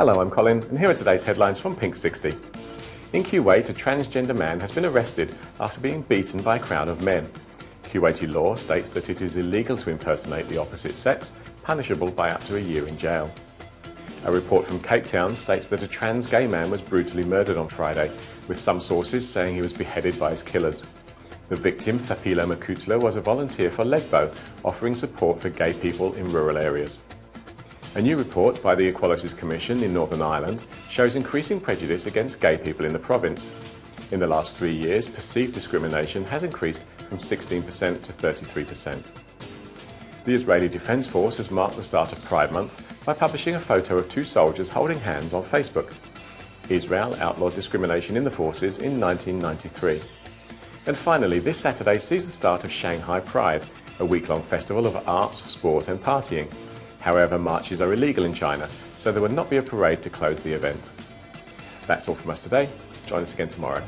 Hello, I'm Colin, and here are today's headlines from Pink 60. In Kuwait, a transgender man has been arrested after being beaten by a crowd of men. Kuwaiti law states that it is illegal to impersonate the opposite sex, punishable by up to a year in jail. A report from Cape Town states that a trans gay man was brutally murdered on Friday, with some sources saying he was beheaded by his killers. The victim, Thapelo Makutle, was a volunteer for Legbo, offering support for gay people in rural areas. A new report by the Equalities Commission in Northern Ireland shows increasing prejudice against gay people in the province. In the last three years, perceived discrimination has increased from 16% to 33%. The Israeli Defence Force has marked the start of Pride Month by publishing a photo of two soldiers holding hands on Facebook. Israel outlawed discrimination in the forces in 1993. And finally, this Saturday sees the start of Shanghai Pride, a week-long festival of arts, sport and partying. However, marches are illegal in China, so there will not be a parade to close the event. That's all from us today. Join us again tomorrow.